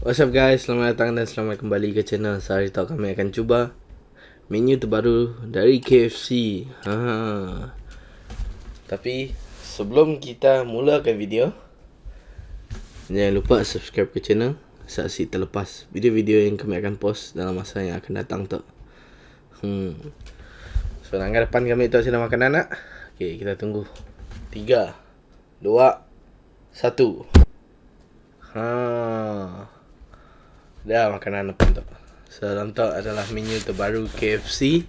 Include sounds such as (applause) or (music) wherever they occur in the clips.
What's up guys, selamat datang dan selamat kembali ke channel. So hari tu kami akan cuba Menu terbaru dari KFC ha. Tapi sebelum kita mulakan video Jangan lupa subscribe ke channel Saksi terlepas video-video yang kami akan post dalam masa yang akan datang tu. Hmm. So langkah depan kami tu sedang makan anak Okay kita tunggu. 3 2 1 Ha. Dah makanan apa tu. So tu adalah menu terbaru KFC.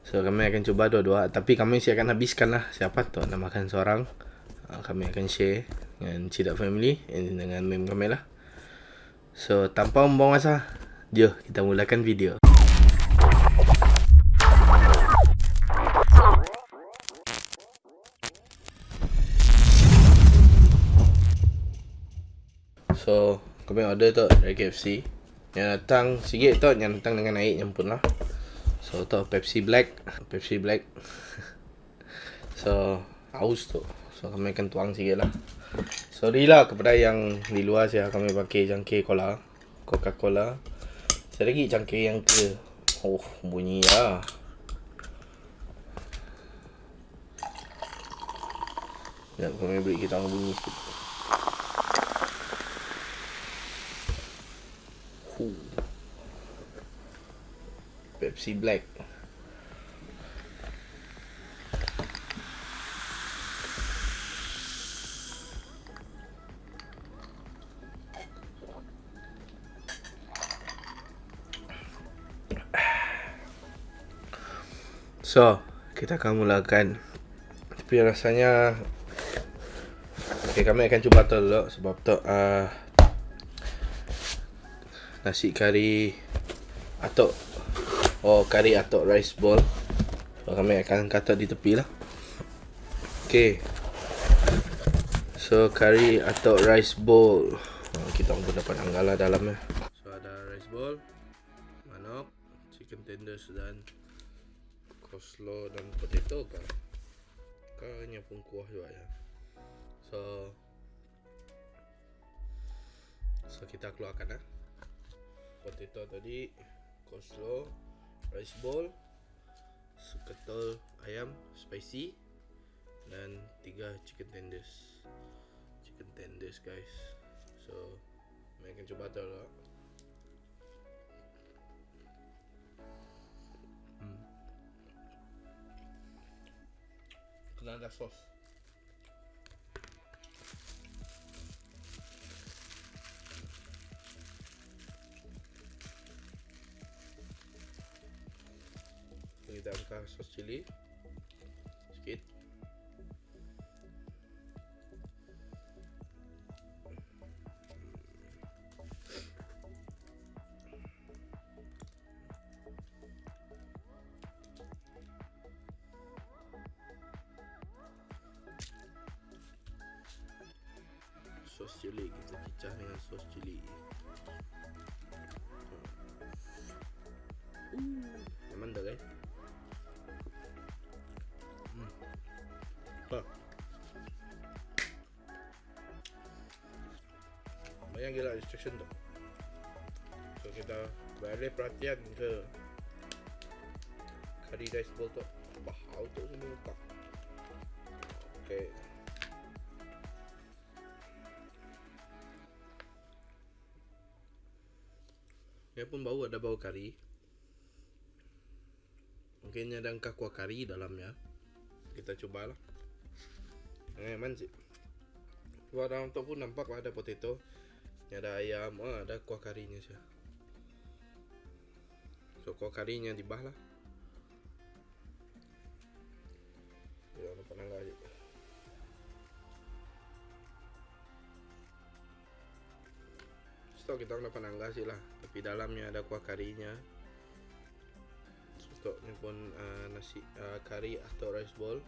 So kami akan cuba dua-dua tapi kami mesti akan habiskan lah siapa tu nak makan seorang. Uh, kami akan share dengan Cidak Family and dengan mem kami lah. So tanpa membuang masa, jom kita mulakan video. So kami order tu dari KFC Yang datang sikit tu Yang datang dengan air nyampun lah. So tu Pepsi Black. Pepsi Black. (laughs) So Haus tu. So kami akan tuang sikit lah. Sorry lah kepada yang di luar saya Kami pakai cangkir cola Coca-Cola. Saya lagi cangkir yang ke. Oh bunyi lah. Sekejap kami beri kita bunyi sikit Pepsi Black. So, kita akan mulakan. Tapi rasanya Okay, kami akan cuba tu dulu sebab tu uh, nasi kari atau Oh kari atau rice bowl So kami akan kata di tepi lah. Okay. So kari atau rice bowl oh, Kita pun dapat anggala dalamnya So ada rice bowl Manok. Chicken tenders dan Coleslaw dan potato kan Kayaknya pun kuah juga ya. So So kita keluarkan lah Potato tadi Coleslaw rice bowl seketul ayam spicy dan tiga chicken tenders. Chicken tenders guys. So mereka coba tu lah. Hmm. kena ada sos ditambah sos cili sedikit. Sos cili kita cicah dengan sos cili Uh, Banyak gila instruction tu. So kita balik perhatian ke curry rice bowl tu. Bahau tu semua lupa. Okay. Dia pun bau ada bau kari. Mungkin ada angka kuah kari dalamnya. Kita cubalah. Eh, manjik. Luar dalam tu pun nampak ada potato. Ni ada ayam, oh, ada kuah karinya sih. So kuah karinya di bawah lah. Ya, nampak nangga aja. Stok kita nak panangga sih lah, tapi dalamnya ada kuah karinya. Stoknya pun uh, nasi uh, kari atau rice bowl.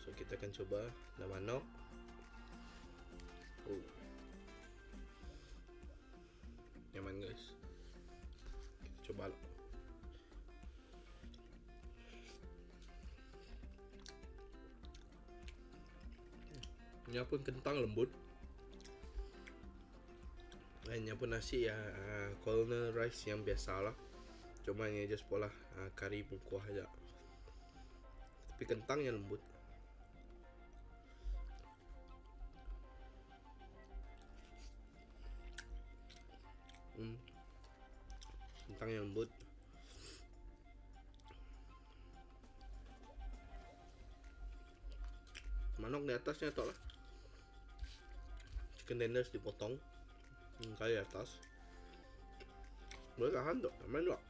So kita akan coba dah manok. Oh. Nyaman guys. Kita coba lah. Ini pun kentang lembut. Lainnya pun nasi ya uh, rice yang biasa lah Cuma ini aja sekolah uh, Kari pun kuah aja Tapi kentangnya lembut Kentangnya lembut. Manok di atasnya tak lah. Chicken tenders dipotong. Hmm, Kali atas. Boleh tahan tak? Main tak?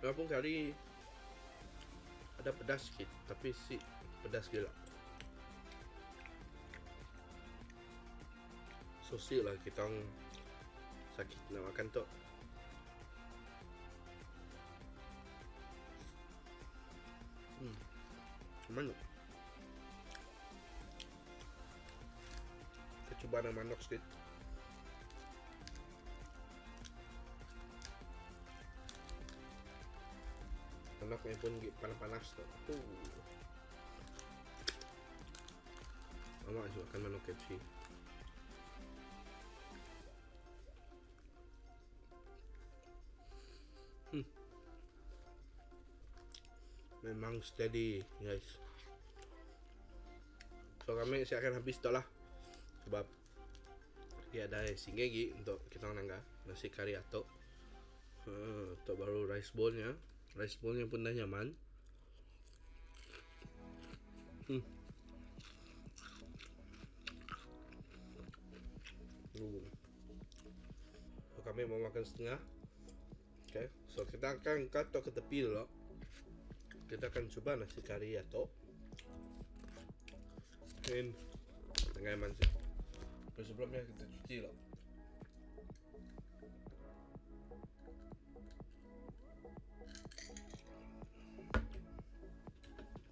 Walaupun kari Ada pedas sikit Tapi si pedas gila Sosi lah kita Sakit nak makan tu Hmm. Mana? Kita cuba nak manok sikit. Manoknya pun panas-panas tu. Uh. Mama juga akan manok KFC. Memang steady guys. So kami saya akan habis tak lah. Sebab Ya ada singgah lagi untuk kita nangga. Nasi kari atok. Uh, Atok baru rice bowl Rice bowl pun dah nyaman. Hmm. So kami mau makan setengah. Okay. So kita akan katok ke tepi dulu kita akan coba nasi kari atau in tengah sih Tapi sebelumnya kita cuci lah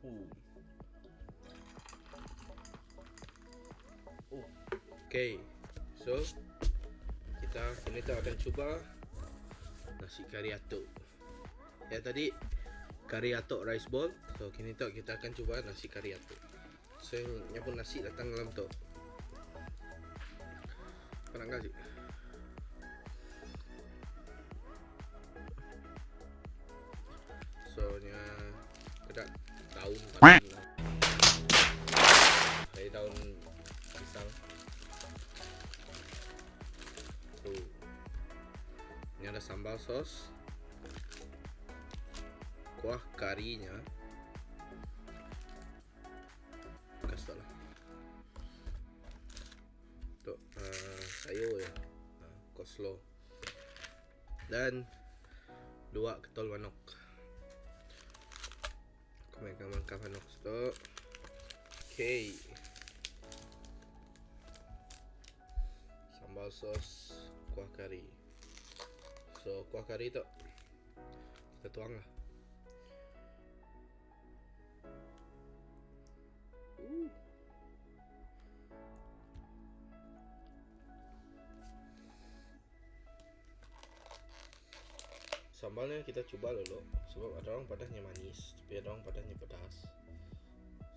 uh. Uh. Okay, so kita ini kita akan coba nasi kari atuk. Ya tadi kari atok rice bowl. So kini tu kita akan cuba nasi kari atok. So yang pun nasi datang dalam tu. Pernah enggak sih? So nya kita daun dari daun pisang. So ada sambal sos kuah karinya. Kasih lah. Untuk uh, ya. Uh, koslo. Dan dua ketol manok. Kami akan makan manok stok okay sambal sos kuah kari. So kuah kari tu kita tuang lah Sambalnya kita coba dulu Sebab ada orang padahnya manis Tapi ada orang padahnya pedas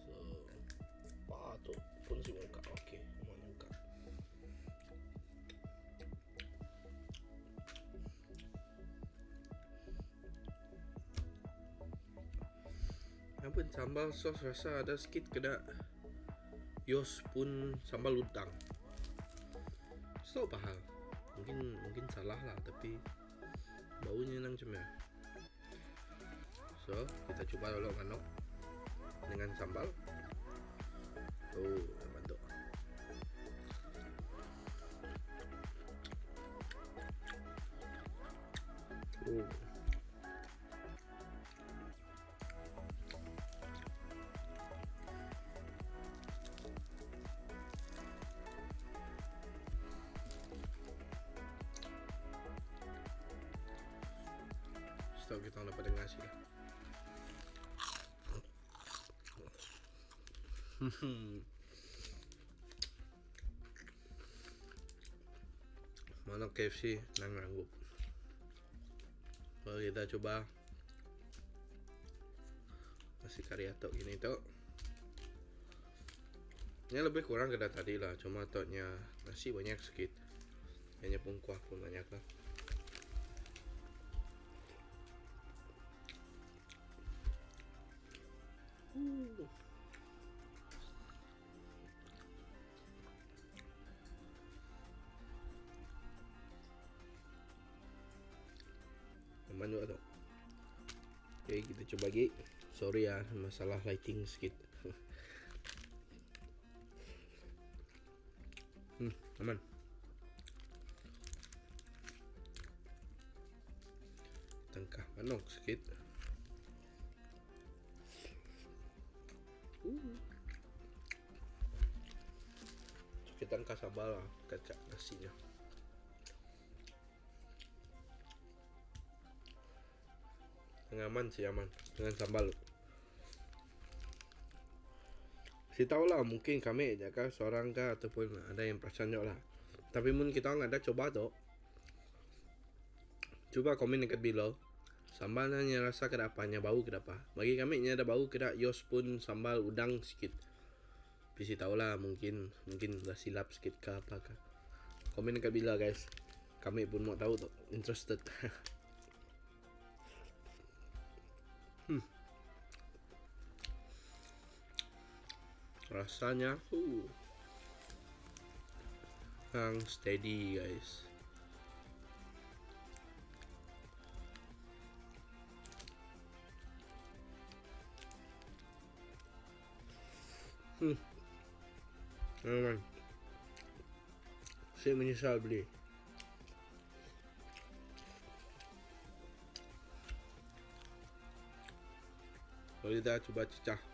So Patut pun si muka. Okey Mau muka. Apa sambal sos rasa ada sikit kena. Yos pun sambal udang. So pahal. Mungkin mungkin salah lah tapi baunya nang macam so kita coba dulu manok dengan sambal. Oh mantap oh Kita dapat dengar sih lah. Mana KFC nang ranggup. Kalau kita coba nasi kari atok gini tu. Ini lebih kurang kena tadi lah Cuma toknya nasi banyak sikit Hanya pun kuah pun banyak lah Aman juga tu Okay kita coba lagi Sorry ya masalah lighting sikit (laughs) Hmm, aman. Tengkah manok sikit. Uh. Kita sambal lah, kacak nasinya. Tengah aman sih aman dengan sambal. Si tahu lah mungkin kami jaga seorang ke ataupun ada yang perasan lah. Tapi mungkin kita nggak ada coba tu. Coba komen dekat below. Sambalnya rasa kedapanya bau kedapa. Bagi kami ini ada bau kedak yos pun sambal udang sikit. Bisi tahu lah mungkin mungkin dah silap sikit ke apa ke. Komen dekat below guys. Kami pun mau tahu tu. Interested. (laughs) rasanya uh yang steady guys. Hmm. Memang saya menyesal beli. Kalau kita coba cecah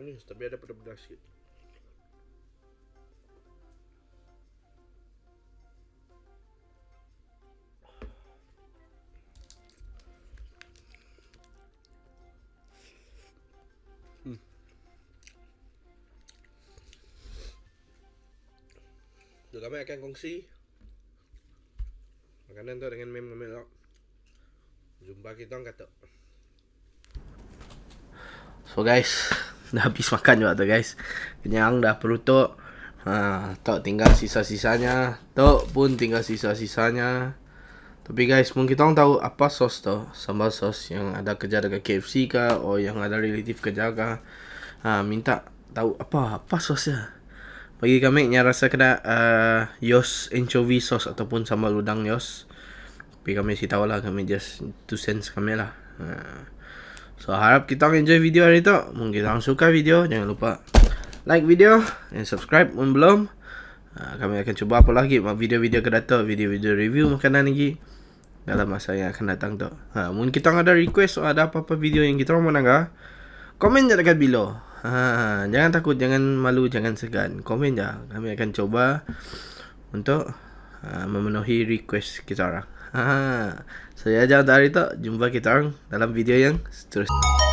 manis tapi ada pedas sikit. Juga kami akan kongsi makanan tu dengan mem kami lah. Jumpa kita orang kata. So guys, dah habis makan juga tu guys. Kenyang dah perut tu. Ha, tok tinggal sisa-sisanya. Tok pun tinggal sisa-sisanya. Tapi guys, mungkin kita tahu apa sos tu. Sambal sos yang ada kerja dekat KFC ke. Atau yang ada relatif kerja ke. Ha, minta tahu apa apa sosnya. Bagi kami yang rasa kena uh, Yos anchovy sauce ataupun sambal udang Yos. Tapi kami si tahu lah kami just two cents kami lah. Uh, so harap kita enjoy video hari tu. Mungkin kita suka video jangan lupa like video dan subscribe pun belum. Uh, kami akan cuba apa lagi video-video ke datang, video-video review makanan lagi dalam masa yang akan datang tu. Ha, mungkin kita ada request atau ada apa-apa video yang kita mau nangga, komen je dekat below. Ha, jangan takut, jangan malu, jangan segan. Komen je. Kami akan coba untuk ha, memenuhi request kita orang. Ha, saya jangan dari tu. Jumpa kita orang dalam video yang seterusnya.